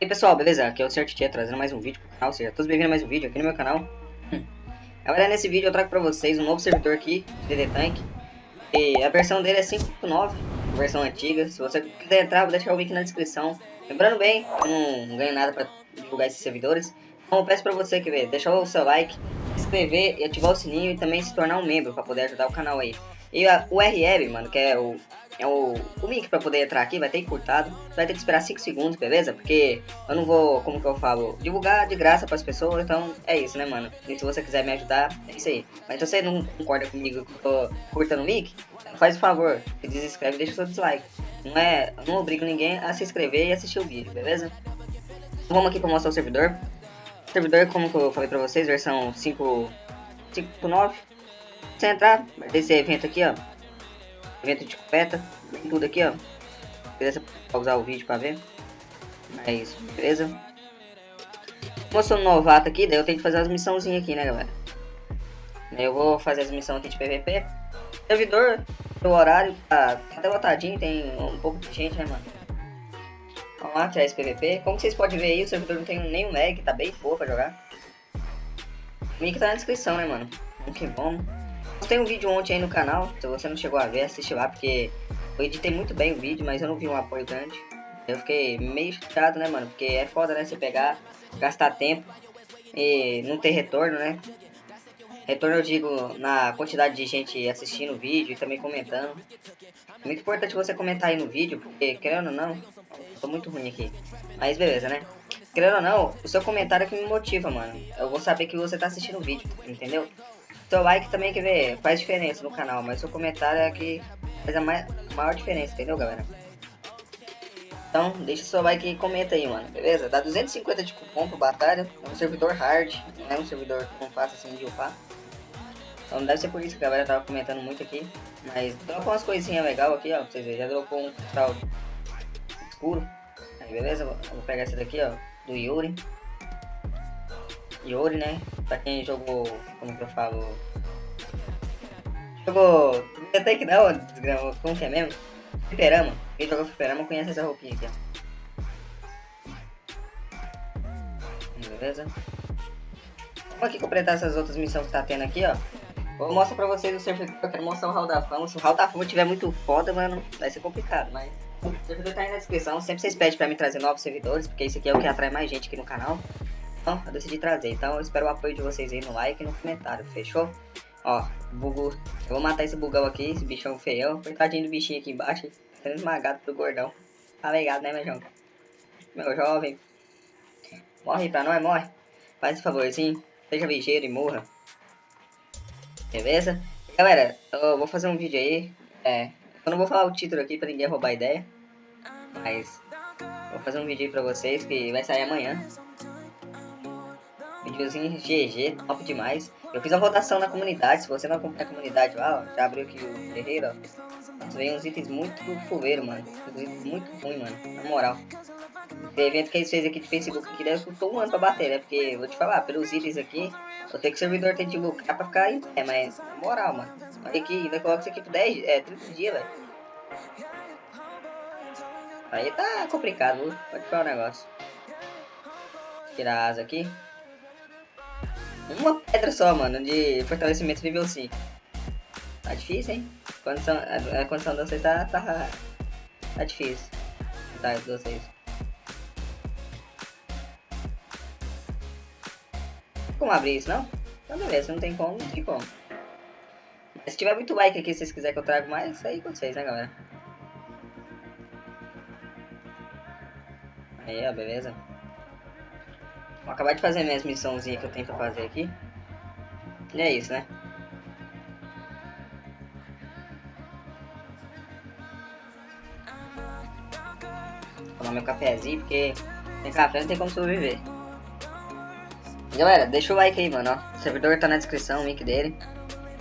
E aí pessoal, beleza? Aqui é o Certitia trazendo mais um vídeo pro canal, seja todos bem-vindos a mais um vídeo aqui no meu canal. Hum. Galera, nesse vídeo eu trago pra vocês um novo servidor aqui, DD Tank. E a versão dele é 5.9, versão antiga. Se você quiser entrar, vou deixar o link na descrição. Lembrando bem, eu não ganho nada pra divulgar esses servidores. Então eu peço pra você que ver, deixar o seu like, se inscrever e ativar o sininho e também se tornar um membro pra poder ajudar o canal aí. E a URL, mano, que é o, é o, o link pra poder entrar aqui, vai ter encurtado. Você vai ter que esperar 5 segundos, beleza? Porque eu não vou, como que eu falo, divulgar de graça pras pessoas, então é isso, né, mano? E se você quiser me ajudar, é isso aí. Mas se você não concorda comigo que eu tô curtando o link, faz o favor, se desinscreve e deixa o seu dislike. Não é, não obrigo ninguém a se inscrever e assistir o vídeo, beleza? Então vamos aqui pra mostrar o servidor. O servidor, como que eu falei pra vocês, versão 5.9 você entrar, vai ter esse evento aqui, ó. Evento de copeta, tem tudo aqui, ó. Beleza? Pausar o vídeo pra ver. É isso, beleza? Como eu sou novato aqui, daí eu tenho que fazer as missãozinhas aqui, né, galera? Eu vou fazer as missões aqui de PVP. Servidor, o horário tá, tá tem um pouco de gente, né, mano? Vamos lá, tirar esse PVP. Como vocês podem ver aí, o servidor não tem nenhum lag, tá bem boa pra jogar. O link tá na descrição, né, mano? Vamos que. Tem um vídeo ontem aí no canal, se você não chegou a ver, assiste lá, porque eu editei muito bem o vídeo, mas eu não vi um apoio grande. Eu fiquei meio chateado, né, mano? Porque é foda, né, você pegar, gastar tempo e não ter retorno, né? Retorno eu digo na quantidade de gente assistindo o vídeo e também comentando. É muito importante você comentar aí no vídeo, porque querendo ou não, tô muito ruim aqui. Mas beleza, né? Querendo ou não, o seu comentário é que me motiva, mano. Eu vou saber que você tá assistindo o vídeo, entendeu? Seu like também, quer ver, faz diferença no canal, mas seu comentário é que faz a maior diferença, entendeu, galera? Então, deixa seu like e comenta aí, mano, beleza? Dá 250 de cupom pro batalha, é um servidor hard, não é um servidor não fácil assim de upar. Então deve ser por isso que a galera tava comentando muito aqui. Mas dropou umas coisinhas legais aqui, ó, pra vocês verem. Já dropou um cristal escuro. Aí, beleza? Vou pegar esse daqui, ó, do Yuri. Yuri, né? Pra quem jogou, como que eu falo... Jogou... Até que não, desgrama, como que é mesmo? Fliperama. Quem jogou Fliperama conhece essa roupinha aqui, ó. Beleza? Vamos aqui completar essas outras missões que tá tendo aqui, ó. Vou mostrar pra vocês o servidor, eu quero mostrar o Hall da Fama. Se o Hall da Fama tiver muito foda, mano, vai ser complicado, mas... O servidor tá aí na descrição, sempre vocês pedem pra mim trazer novos servidores, porque isso aqui é o que atrai mais gente aqui no canal. Então, eu decidi trazer. Então, eu espero o apoio de vocês aí no like e no comentário, fechou? Ó, bugo. Eu vou matar esse bugão aqui, esse bichão feião. Coitadinho do bichinho aqui embaixo, sendo esmagado pelo gordão. Tá ligado, né, meu jovem? Meu jovem. Morre pra nós, morre. Faz esse favorzinho. Seja ligeiro e morra. Beleza? Galera, eu vou fazer um vídeo aí. É, eu não vou falar o título aqui pra ninguém roubar a ideia. Mas, vou fazer um vídeo aí pra vocês que vai sair amanhã. Videozinho GG, top demais. Eu fiz uma votação na comunidade, se você não acompanha a comunidade lá, ó, já abriu aqui o guerreiro, ó. Uns itens muito fuleiro, mano. Uns itens muito ruim, mano. Na moral. Esse evento que eles fez aqui de Facebook aqui deve custou um ano pra bater, né? Porque, vou te falar, pelos itens aqui, vou ter que o servidor tem de lucrar pra ficar em pé, mas na moral, mano. Olha aqui, vai colocar isso aqui por 10, é, 30 dias, velho. Aí tá complicado? Pode falar o negócio. Tirar a asa aqui. Uma pedra só, mano, de fortalecimento nível 5. Tá difícil, hein? Condição, a, a condição de vocês tá, tá, tá difícil. Tá, de vocês. Como abrir isso, não? Então beleza, não tem como, não tem como. Se tiver muito like aqui, se vocês quiserem que eu traga mais, aí com vocês, né, galera? Aí, ó, beleza? Vou acabar de fazer minhas missãozinhas que eu tenho pra fazer aqui. E é isso, né? Vou tomar meu cafezinho, porque sem café não tem como sobreviver. Galera, deixa o like aí, mano, ó. O servidor tá na descrição, o link dele.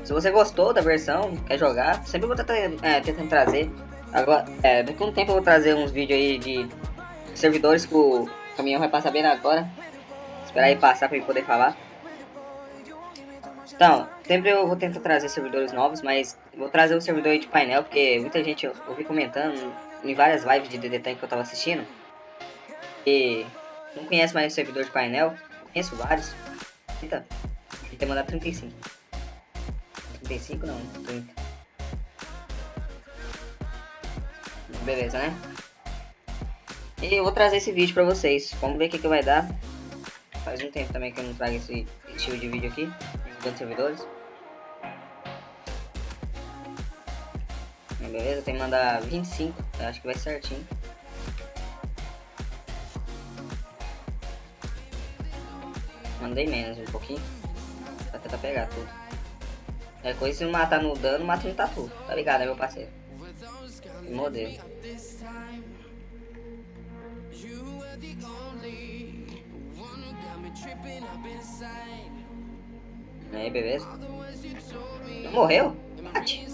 Se você gostou da versão, quer jogar, sempre vou tentar, é, tentando trazer. Agora, é, daqui a um tempo eu vou trazer uns vídeos aí de servidores que o caminhão vai passar bem agora. Esperar aí passar pra ele poder falar. Então, sempre eu vou tentar trazer servidores novos, mas vou trazer o servidor de painel, porque muita gente ouvi comentando em várias lives de DD Tank que eu tava assistindo. E não conhece mais o servidor de painel, conheço vários. Eita, tem mandado 35. 35 não, 30. Beleza, né? E eu vou trazer esse vídeo pra vocês. Vamos ver o que, que vai dar. Faz um tempo também que eu não trago esse estilo de vídeo aqui. Divulgando servidores. Beleza, tem que mandar 25. Eu acho que vai certinho. Mandei menos um pouquinho. Pra tentar pegar tudo. É coisa se matar no dano, mata no tatu. Tá ligado, né, meu parceiro? Modelo. Aí, beleza? morreu? Bate.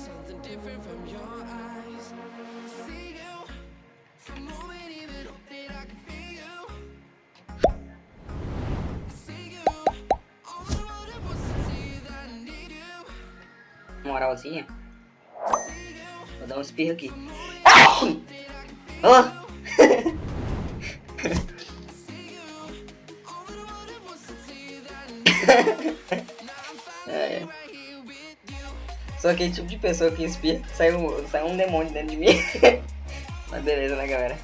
Moralzinha. Vou dar um espirro aqui. Oh! Sou aquele tipo de pessoa que espirra, sai um, sai um demônio dentro de mim. Mas beleza, né, galera?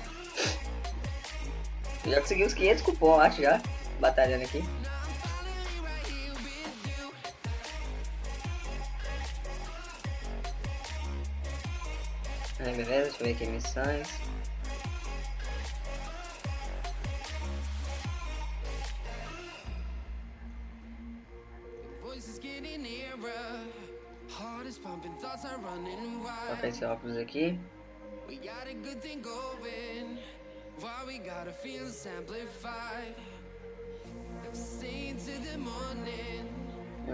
Eu já consegui uns 500 cupom, acho, já. Batalhando aqui. Aí, beleza, deixa eu ver aqui missões. Colocar esse óculos aqui.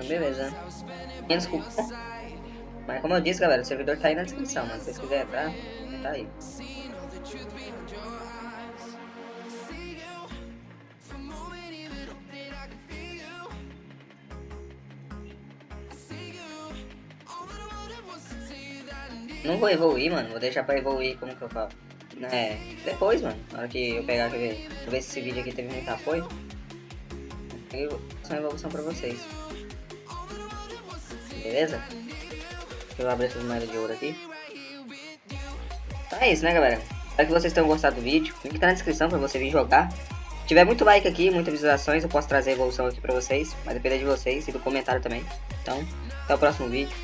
Beleza. Menos cupom. Mas como eu disse, galera, o servidor tá aí na descrição, mano. Se vocês quiserem entrar, tá aí. Não vou evoluir, mano. Vou deixar pra evoluir, como que eu falo? É, depois, mano. Na hora que eu pegar, quer ver? Eu ver se esse vídeo aqui teve muito apoio. Eu vou fazer uma evolução pra vocês. Beleza? Deixa eu abrir essas moedas de ouro aqui. Então é isso, né, galera? Espero que vocês tenham gostado do vídeo. O link tá na descrição pra você vir jogar. Se tiver muito like aqui, muitas visualizações, eu posso trazer a evolução aqui pra vocês. Mas depende de vocês e do comentário também. Então, até o próximo vídeo.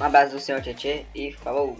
Um abraço do senhor Tietê e falou!